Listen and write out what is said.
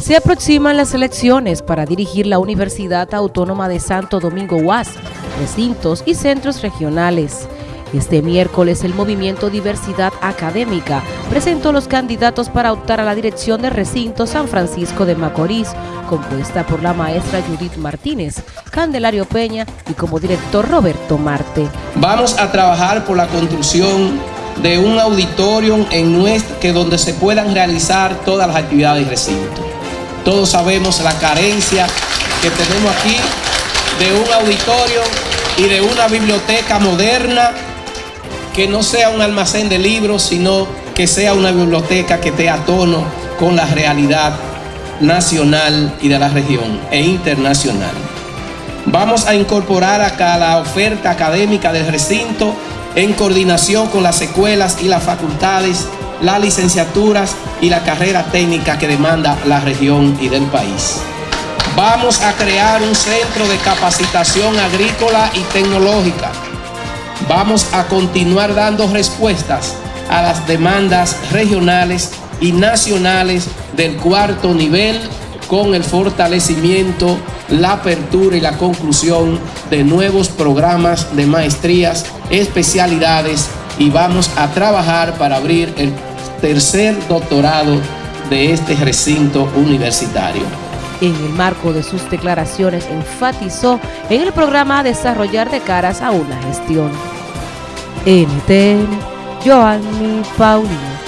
Se aproximan las elecciones para dirigir la Universidad Autónoma de Santo Domingo UAS, recintos y centros regionales. Este miércoles el movimiento Diversidad Académica presentó los candidatos para optar a la dirección de recinto San Francisco de Macorís, compuesta por la maestra Judith Martínez, Candelario Peña y como director Roberto Marte. Vamos a trabajar por la construcción de un auditorio en nuestra, que donde se puedan realizar todas las actividades de recinto. Todos sabemos la carencia que tenemos aquí de un auditorio y de una biblioteca moderna que no sea un almacén de libros, sino que sea una biblioteca que esté a tono con la realidad nacional y de la región e internacional. Vamos a incorporar acá la oferta académica del recinto en coordinación con las escuelas y las facultades, las licenciaturas y la carrera técnica que demanda la región y del país. Vamos a crear un centro de capacitación agrícola y tecnológica vamos a continuar dando respuestas a las demandas regionales y nacionales del cuarto nivel con el fortalecimiento, la apertura y la conclusión de nuevos programas de maestrías, especialidades y vamos a trabajar para abrir el tercer doctorado de este recinto universitario. En el marco de sus declaraciones enfatizó en el programa Desarrollar de caras a una gestión. NTN, Joanny Paulino.